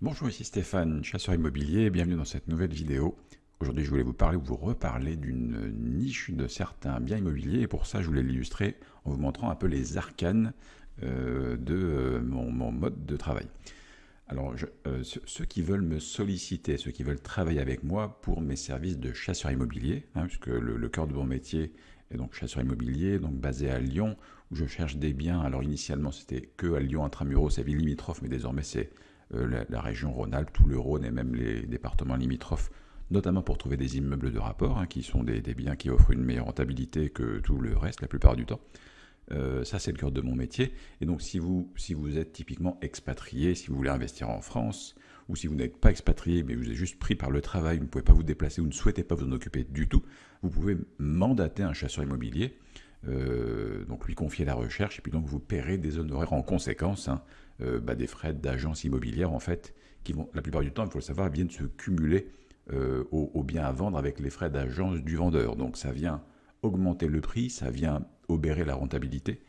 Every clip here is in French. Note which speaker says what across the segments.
Speaker 1: Bonjour, ici Stéphane, chasseur immobilier, bienvenue dans cette nouvelle vidéo. Aujourd'hui, je voulais vous parler ou vous reparler d'une niche de certains biens immobiliers et pour ça, je voulais l'illustrer en vous montrant un peu les arcanes euh, de euh, mon, mode de travail. Alors, euh, ceux qui veulent me solliciter, ceux qui veulent travailler avec moi pour mes services de chasseur immobilier, hein, puisque le, cœur de mon métier est donc chasseur immobilier, donc basé à Lyon, où je cherche des biens. Alors, initialement, c'était que à Lyon intramuros, sa ville limitrophe, mais désormais, c'est la, région Rhône-Alpes, tout le Rhône et même les départements limitrophes, notamment pour trouver des immeubles de rapport, hein, qui sont des, biens qui offrent une meilleure rentabilité que tout le reste la plupart du temps. Euh, ça, c'est le cœur de mon métier. Et donc, si vous, si vous êtes typiquement expatrié, si vous voulez investir en France, ou si vous n'êtes pas expatrié, mais vous êtes juste pris par le travail, vous ne pouvez pas vous déplacer, vous ne souhaitez pas vous en occuper du tout, vous pouvez mandater un chasseur immobilier, euh, donc lui confier la recherche, et puis donc vous paierez des honoraires en conséquence, hein, euh, bah, des frais d'agence immobilière, en fait, qui vont, la plupart du temps, il faut le savoir, viennent se cumuler aux biens à vendre avec les frais d'agence du vendeur. Donc ça vient augmenter le prix, ça vient obérer la rentabilité.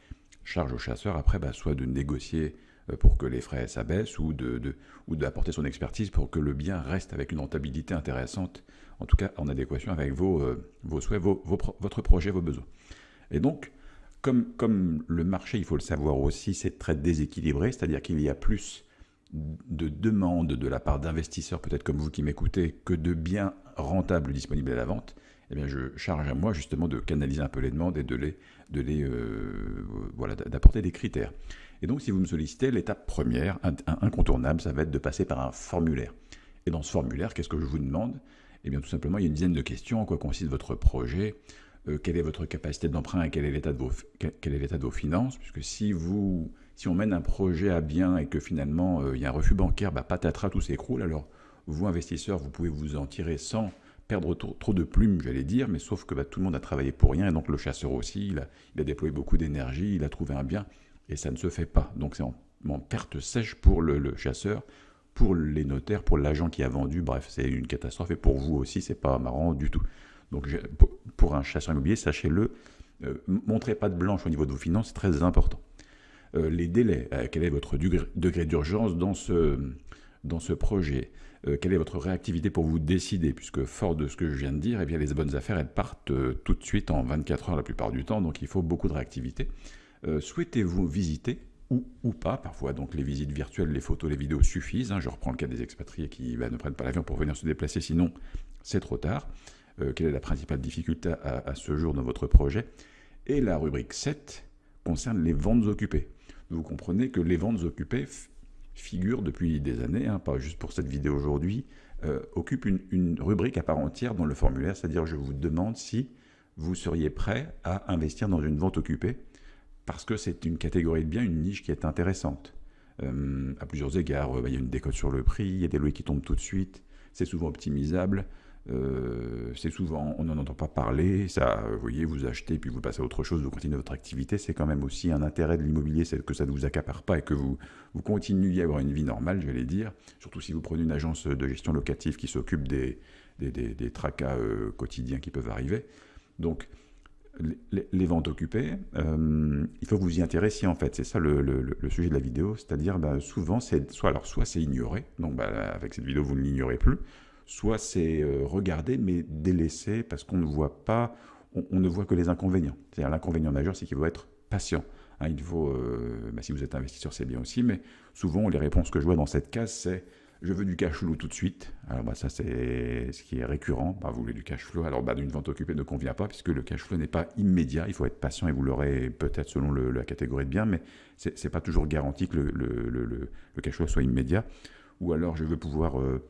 Speaker 1: Charge au chasseur après, bah, soit de négocier euh, pour que les frais s'abaissent ou de, d'apporter son expertise pour que le bien reste avec une rentabilité intéressante, en tout cas en adéquation avec vos, euh, vos souhaits, vos, votre projet, vos besoins. Et donc, comme, le marché, il faut le savoir aussi, c'est très déséquilibré, c'est-à-dire qu'il y a plus de demandes de la part d'investisseurs, peut-être comme vous qui m'écoutez, que de biens rentables disponibles à la vente, eh bien, je charge à moi justement de canaliser un peu les demandes et de les, euh, d'apporter des critères. Et donc, si vous me sollicitez, l'étape première, incontournable, ça va être de passer par un formulaire. Et dans ce formulaire, qu'est-ce que je vous demande? Eh bien, tout simplement, il y a une dizaine de questions. En quoi consiste votre projet euh, Quelle est votre capacité d'emprunt et quel est l'état de vos, finances? Puisque si vous, si on mène un projet à bien et que finalement euh, il y a un refus bancaire, bah, patatras, tout s'écroule. Alors, vous, investisseurs, vous pouvez vous en tirer sans perdre trop, de plumes, j'allais dire, mais sauf que bah, tout le monde a travaillé pour rien, et donc le chasseur aussi, il a, déployé beaucoup d'énergie, il a trouvé un bien, et ça ne se fait pas. Donc c'est en, perte sèche pour le, chasseur, pour les notaires, pour l'agent qui a vendu, bref, c'est une catastrophe, et pour vous aussi, c'est pas marrant du tout. Donc un chasseur immobilier, sachez-le, euh, montrez pas de blanche au niveau de vos finances, c'est très important. Euh, les délais, euh, quel est votre degré, d'urgence dans ce, dans ce projet? Euh, quelle est votre réactivité pour vous décider, puisque fort de ce que je viens de dire, eh bien, les bonnes affaires, elles partent tout de suite en 24 heures la plupart du temps, donc il faut beaucoup de réactivité. Souhaitez-vous visiter ou, ou, pas, parfois donc les visites virtuelles, les photos, les vidéos suffisent. Hein. je reprends le cas des expatriés qui bah, ne prennent pas l'avion pour venir se déplacer, sinon c'est trop tard. Quelle est la principale difficulté à, ce jour dans votre projet Et la rubrique 7 concerne les ventes occupées. Vous comprenez que les ventes occupées figure depuis des années, hein, pas juste pour cette vidéo aujourd'hui, euh, occupe une, rubrique à part entière dans le formulaire, c'est-à-dire je vous demande si vous seriez prêt à investir dans une vente occupée, parce que c'est une catégorie de biens, une niche qui est intéressante. Euh, à plusieurs égards, euh, il y a une décote sur le prix, il y a des loyers qui tombent tout de suite, c'est souvent optimisable, euh, c'est souvent, on n'en entend pas parler, ça, vous voyez, vous achetez, puis vous passez à autre chose, vous continuez votre activité, c'est quand même aussi un intérêt de l'immobilier, c'est que ça ne vous accapare pas et que vous, vous continuiez à avoir une vie normale, j'allais dire, surtout si vous prenez une agence de gestion locative qui s'occupe des, des, tracas euh, quotidiens qui peuvent arriver. Donc, les, ventes occupées, euh, il faut que vous y intéressiez en fait, c'est ça le, sujet de la vidéo, c'est-à-dire ben, souvent, c'est soit soit c'est ignoré, donc ben, avec cette vidéo vous ne l'ignorez plus, soit c'est euh, regarder mais délaissé parce qu'on ne voit pas, on, ne voit que les inconvénients. C'est-à-dire l'inconvénient majeur, c'est qu'il faut être patient. Hein, il faut, euh, bah, si vous êtes investisseur, c'est bien aussi, mais souvent les réponses que je vois dans cette case, c'est je veux du cash flow tout de suite. Alors bah, ça c'est ce qui est récurrent. Bah, vous voulez du cash flow. Alors bah, une vente occupée ne convient pas puisque le cash flow n'est pas immédiat. Il faut être patient et vous l'aurez peut-être selon la catégorie de biens, mais c'est n'est pas toujours garanti que le, le, cash flow soit immédiat. Ou alors je veux pouvoir euh,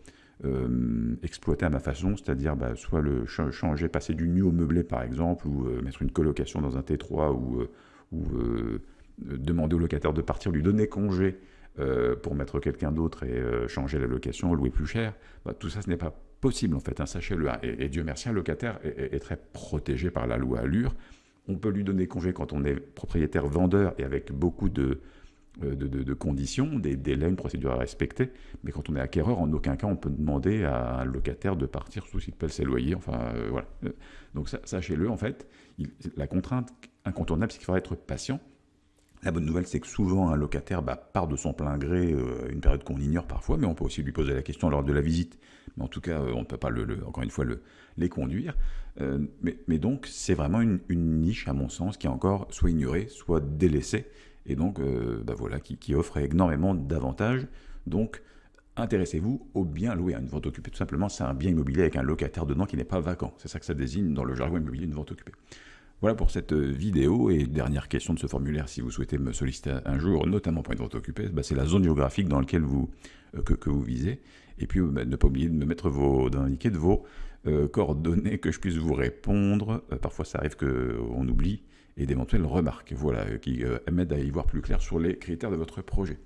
Speaker 1: euh, exploiter à ma façon, c'est-à-dire bah, soit le changer, passer du nu au meublé par exemple, ou euh, mettre une colocation dans un T3, ou, euh, demander au locataire de partir, lui donner congé pour mettre quelqu'un d'autre et changer la location, louer plus cher, bah, tout ça ce n'est pas possible en fait, hein, sachez-le. Et, Dieu merci, un locataire est, est, très protégé par la loi Allure. On peut lui donner congé quand on est propriétaire vendeur et avec beaucoup de, euh, de, conditions, des délais, une procédure à respecter. Mais quand on est acquéreur, en aucun cas on peut demander à un locataire de partir sous qu'il paye ses loyers. Enfin, euh, voilà. Donc sachez-le, en fait, la contrainte incontournable, c'est qu'il faudra être patient. La bonne nouvelle, c'est que souvent un locataire bah, part de son plein gré, euh, une période qu'on ignore parfois, mais on peut aussi lui poser la question lors de la visite. Mais en tout cas, euh, on ne peut pas, le, encore une fois, le, les conduire. Euh, mais, donc, c'est vraiment une, niche, à mon sens, qui est encore soit ignorée, soit délaissée, et donc, bah, voilà, qui, offre énormément d'avantages. Donc, intéressez-vous au bien loué. Une vente occupée, tout simplement, c'est un bien immobilier avec un locataire dedans qui n'est pas vacant. C'est ça que ça désigne dans le jargon immobilier, une vente occupée. Voilà pour cette euh, vidéo. Et dernière question de ce formulaire, si vous souhaitez me solliciter un jour, notamment pour une vente occupée, bah, c'est la zone géographique dans laquelle vous, euh, visez. Et puis, bah, ne pas oublier de me mettre vos, d'indiquer de vos euh, coordonnées, que je puisse vous répondre. parfois, ça arrive qu'on oublie et d'éventuelles remarques, voilà, qui m'aident à y voir plus clair sur les critères de votre projet.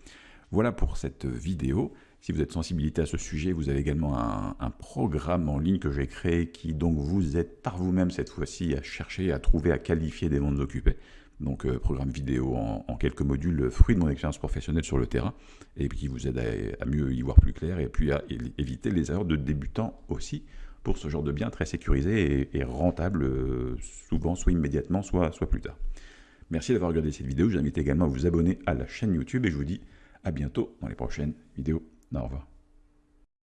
Speaker 1: Voilà pour cette vidéo. Si vous êtes sensibilité à ce sujet, vous avez également un, programme en ligne que j'ai créé qui donc vous aide par vous-même cette fois-ci à chercher, à trouver, à qualifier des ventes occupées. Donc euh, programme vidéo en, quelques modules, fruit de mon expérience professionnelle sur le terrain, et qui vous aide à, mieux y voir plus clair, et puis à éviter les erreurs de débutants aussi pour ce genre de bien très sécurisé et, rentable, euh, souvent soit immédiatement, soit, soit plus tard. Merci d'avoir regardé cette vidéo, je vous invite également à vous abonner à la chaîne YouTube, et je vous dis à bientôt dans les prochaines vidéos. Au revoir.